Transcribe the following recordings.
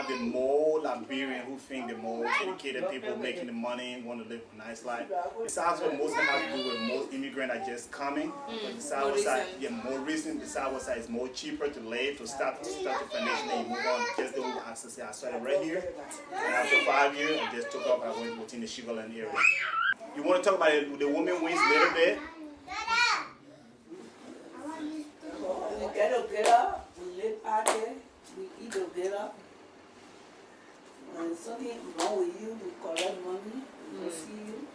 have the more Liberian who think the more educated people making the money, want to live a nice life. The Southwest mostly has to do with most immigrants are just coming. but the Southwest side, yeah, more recent. The Southwest side is more cheaper to live, to start to start the foundation and move on. Just the whole access. I started right here, and after five years, I just took off. I went within the Sugar Land area. You want to talk about the, the women wings a little bit? When something wrong with you, we collect money, we go see you.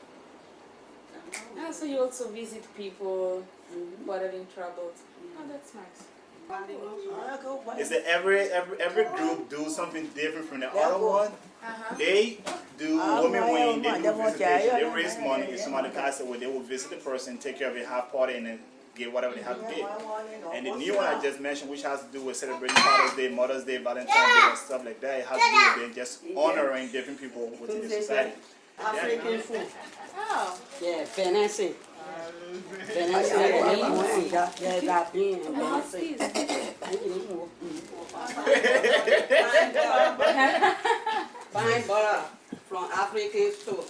Ah, so you also visit people who are in trouble. Oh, that's nice. I go buy- Is that every every every group do something different from the other one? Uh-huh. They do Ah, women my, wing, oh, they do they want visitation, to- they raise money. If somebody passes away, they will visit the person, take care of a half party, and then get whatever they have to get. And the new one I just mentioned, which has to do with celebrating Father's Day, Mother's Day, Valentine's Day, and stuff like that, it has to do with just honoring different people within the society. African food. Oh, Yeah, Fancy. Fancy. Yeah, that being oh what's? Fine butter uh, from African store.